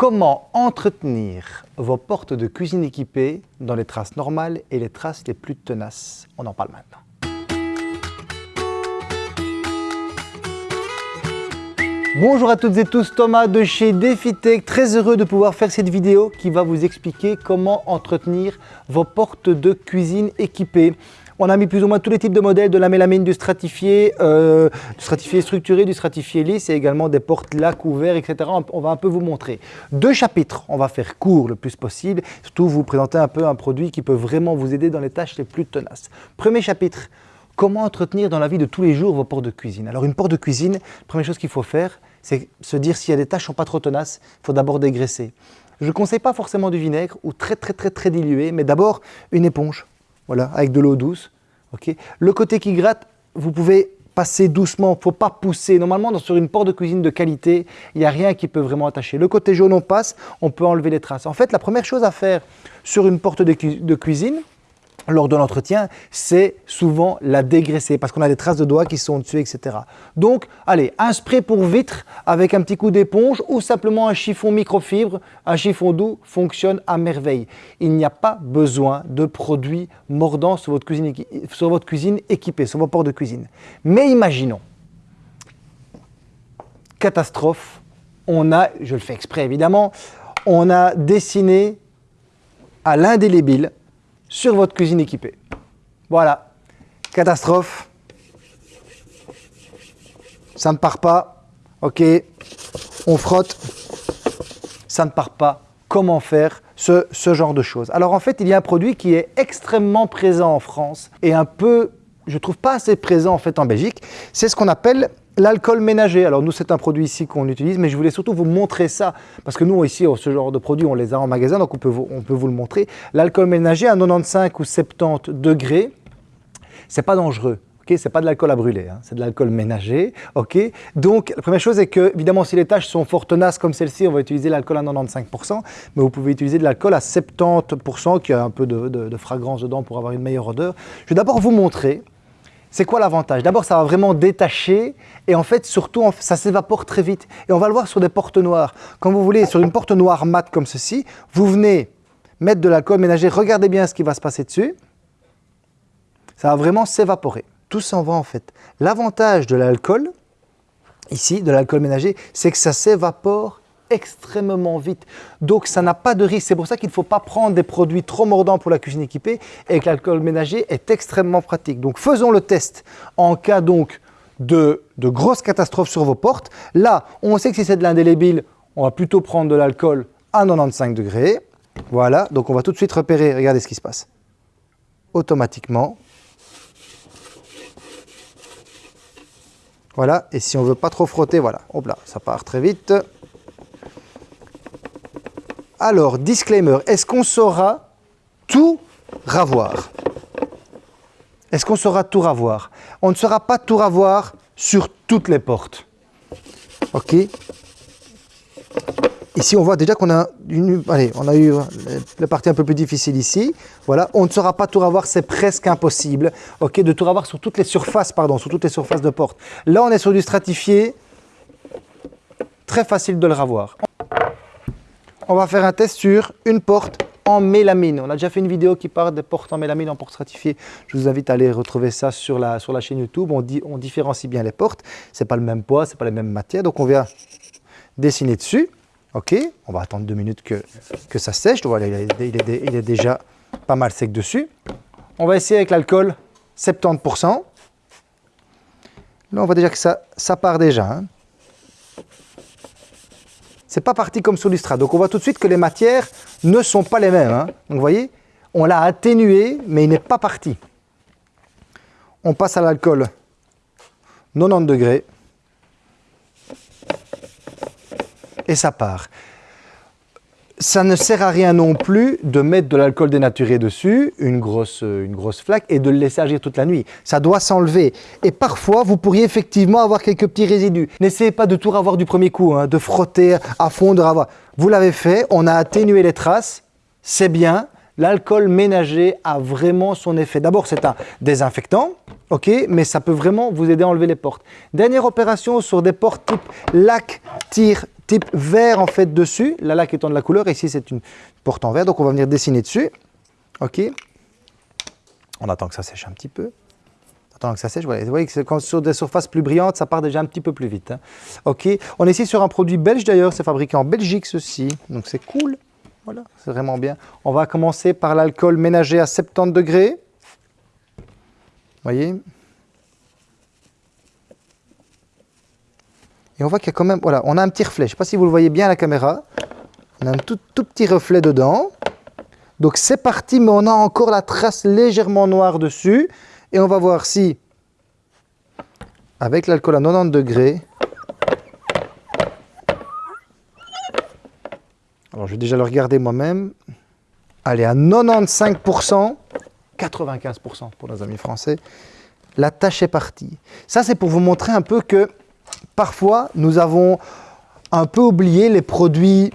Comment entretenir vos portes de cuisine équipées dans les traces normales et les traces les plus tenaces? On en parle maintenant. Bonjour à toutes et tous, Thomas de chez DefiTech, très heureux de pouvoir faire cette vidéo qui va vous expliquer comment entretenir vos portes de cuisine équipées. On a mis plus ou moins tous les types de modèles, de la mélamine, du stratifié, euh, du stratifié structuré, du stratifié lisse et également des portes lac ouverts, etc. On va un peu vous montrer. Deux chapitres, on va faire court le plus possible, surtout vous présenter un peu un produit qui peut vraiment vous aider dans les tâches les plus tenaces. Premier chapitre, comment entretenir dans la vie de tous les jours vos portes de cuisine? Alors une porte de cuisine, première chose qu'il faut faire, c'est se dire s'il y a des tâches qui sont pas trop tenaces, il faut d'abord dégraisser. Je ne conseille pas forcément du vinaigre ou très très très très dilué, mais d'abord une éponge voilà, avec de l'eau douce. le côté qui gratte, vous pouvez passer doucement, il ne faut pas pousser. Normalement, sur une porte de cuisine de qualité, il n'y a rien qui peut vraiment attacher. Le côté jaune, on passe, on peut enlever les traces. En fait, la première chose à faire sur une porte de cuisine, lors de l'entretien, c'est souvent la dégraisser parce qu'on a des traces de doigts qui sont dessus, etc. Donc, allez, un spray pour vitre avec un petit coup d'éponge ou simplement un chiffon microfibre, un chiffon doux fonctionne à merveille. Il n'y a pas besoin de produits mordants sur votre cuisine, sur votre cuisine équipée, sur vos ports de cuisine. Mais imaginons, catastrophe, on a, je le fais exprès évidemment, on a dessiné à l'indélébile sur votre cuisine équipée. Voilà, catastrophe. Ça ne part pas. Ok, on frotte. Ça ne part pas. Comment faire ce, ce genre de choses? Alors en fait, il y a un produit qui est extrêmement présent en France et un peu, je trouve pas assez présent en fait en Belgique. C'est ce qu'on appelle L'alcool ménager, alors nous c'est un produit ici qu'on utilise, mais je voulais surtout vous montrer ça, parce que nous ici, ce genre de produits, on les a en magasin, donc on peut vous, on peut vous le montrer. L'alcool ménager à 95 ou 70 degrés, c'est pas dangereux. Okay, c'est pas de l'alcool à brûler, hein. c'est de l'alcool ménager. Donc, la première chose est que, évidemment, si les tâches sont fort tenaces comme celle-ci, on va utiliser l'alcool à 95%, mais vous pouvez utiliser de l'alcool à 70%, qui a un peu de, de fragrance dedans pour avoir une meilleure odeur. Je vais d'abord vous montrer c'est quoi l'avantage? D'abord, ça va vraiment détacher et en fait, surtout, ça s'évapore très vite. Et on va le voir sur des portes noires. Quand vous voulez, sur une porte noire mate comme ceci, vous venez mettre de l'alcool ménager, regardez bien ce qui va se passer dessus. Ça va vraiment s'évaporer. Tout s'en va en fait. L'avantage de l'alcool, ici, de l'alcool ménager, c'est que ça s'évapore extrêmement vite. Donc ça n'a pas de risque. C'est pour ça qu'il ne faut pas prendre des produits trop mordants pour la cuisine équipée et que l'alcool ménager est extrêmement pratique. Donc faisons le test en cas donc de, de grosses catastrophes sur vos portes. Là, on sait que si c'est de l'indélébile, on va plutôt prendre de l'alcool à 95 degrés. Voilà, donc on va tout de suite repérer, regardez ce qui se passe. Automatiquement. Voilà, et si on veut pas trop frotter, voilà, hop là, ça part très vite. Alors, disclaimer, est-ce qu'on saura tout ravoir? Est-ce qu'on saura tout ravoir? On ne saura pas tout ravoir sur toutes les portes. Ok? Ici, on voit déjà qu'on a, eu la partie un peu plus difficile ici. Voilà, on ne saura pas tout ravoir, c'est presque impossible. Ok, de tout ravoir sur toutes les surfaces, pardon, sur toutes les surfaces de porte. Là, on est sur du stratifié, très facile de le ravoir on va faire un test sur une porte en mélamine. On a déjà fait une vidéo qui parle des portes en mélamine en porte stratifiée. Je vous invite à aller retrouver ça sur la, la chaîne YouTube. On, différencie bien les portes. Ce n'est pas le même poids, ce n'est pas les mêmes matières. Donc on vient dessiner dessus. Ok, on va attendre deux minutes que, ça sèche. Voilà, il, est, déjà pas mal sec dessus. On va essayer avec l'alcool 70%. Là, on voit déjà que ça, ça part déjà. Hein c'est pas parti comme sur Donc on voit tout de suite que les matières ne sont pas les mêmes. Hein. Donc vous voyez, on l'a atténué, mais il n'est pas parti. On passe à l'alcool 90 degrés. Et ça part ça ne sert à rien non plus de mettre de l'alcool dénaturé dessus, une grosse, une grosse flaque, et de le laisser agir toute la nuit. Ça doit s'enlever. Et parfois, vous pourriez effectivement avoir quelques petits résidus. N'essayez pas de tout avoir du premier coup, hein, de frotter à fond, de ravoir. Vous l'avez fait, on a atténué les traces, c'est bien. L'alcool ménager a vraiment son effet. D'abord, c'est un désinfectant, ok, mais ça peut vraiment vous aider à enlever les portes. Dernière opération sur des portes type lac, tir, type vert en fait dessus, la laque étant de la couleur, ici c'est une porte en verre, donc on va venir dessiner dessus. Ok On attend que ça sèche un petit peu. Attends que ça sèche, vous voyez que sur des surfaces plus brillantes, ça part déjà un petit peu plus vite. Hein. Ok, on est ici sur un produit belge d'ailleurs, c'est fabriqué en Belgique ceci, donc c'est cool. Voilà, c'est vraiment bien. On va commencer par l'alcool ménager à 70 degrés. Vous voyez? Et on voit qu'il y a quand même, voilà, on a un petit reflet. Je ne sais pas si vous le voyez bien à la caméra. On a un tout, tout petit reflet dedans. Donc c'est parti, mais on a encore la trace légèrement noire dessus. Et on va voir si, avec l'alcool à 90 degrés, alors je vais déjà le regarder moi-même, allez à 95%, 95% pour nos amis français, la tâche est partie. Ça c'est pour vous montrer un peu que parfois nous avons un peu oublié les produits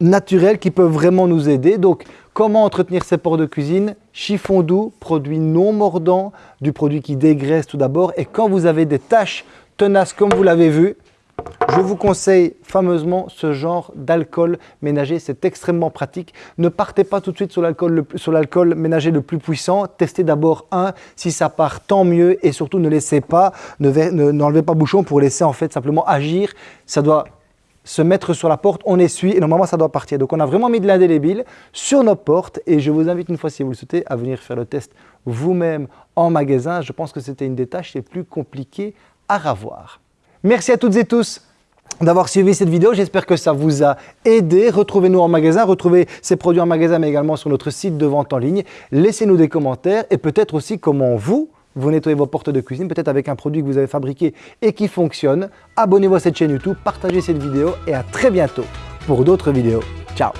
naturels qui peuvent vraiment nous aider. Donc Comment entretenir ses pores de cuisine? Chiffon doux, produit non mordant, du produit qui dégraisse tout d'abord. Et quand vous avez des taches tenaces comme vous l'avez vu, je vous conseille fameusement ce genre d'alcool ménager, c'est extrêmemement pratique. Ne partez pas tout de suite sur l'alcool ménager le plus puissant, testez d'abord un, si ça part tant mieux et surtout ne laissez pas, n'enlevez pas bouchon pour laisser en fait simplement agir. Ça doit se mettre sur la porte, on essuie et normalement ça doit partir. Donc on a vraiment mis de l'indélébile sur nos portes et je vous invite une fois si vous le souhaitez à venir faire le test vous-même en magasin. Je pense que c'était une des tâches les plus compliquées à ravoir. Merci à toutes et tous d'avoir suivi cette vidéo. J'espère que ça vous a aidé. Retrouvez-nous en magasin, retrouvez ces produits en magasin mais également sur notre site de vente en ligne. Laissez-nous des commentaires et peut-être aussi comment vous, vous nettoyez vos portes de cuisine, peut-être avec un produit que vous avez fabriqué et qui fonctionne. Abonnez-vous à cette chaîne YouTube, partagez cette vidéo et à très bientôt pour d'autres vidéos. Ciao